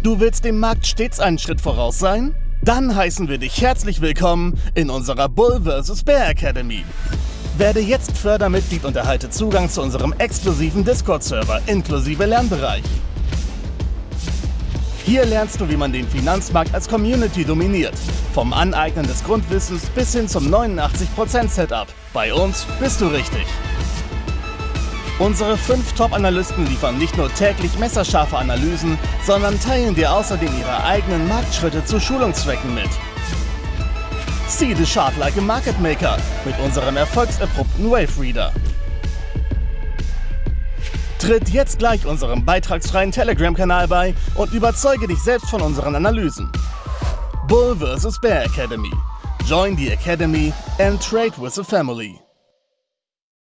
Du willst dem Markt stets einen Schritt voraus sein? Dann heißen wir dich herzlich willkommen in unserer Bull vs. Bear Academy. Werde jetzt Fördermitglied und erhalte Zugang zu unserem exklusiven Discord-Server inklusive Lernbereich. Hier lernst du, wie man den Finanzmarkt als Community dominiert. Vom Aneignen des Grundwissens bis hin zum 89% Setup. Bei uns bist du richtig. Unsere fünf Top-Analysten liefern nicht nur täglich messerscharfe Analysen, sondern teilen dir außerdem ihre eigenen Marktschritte zu Schulungszwecken mit. See the chart like a market maker mit unserem erfolgserprobten Wave Reader. Tritt jetzt gleich unserem beitragsfreien Telegram-Kanal bei und überzeuge dich selbst von unseren Analysen. Bull vs. Bear Academy. Join the Academy and trade with the family.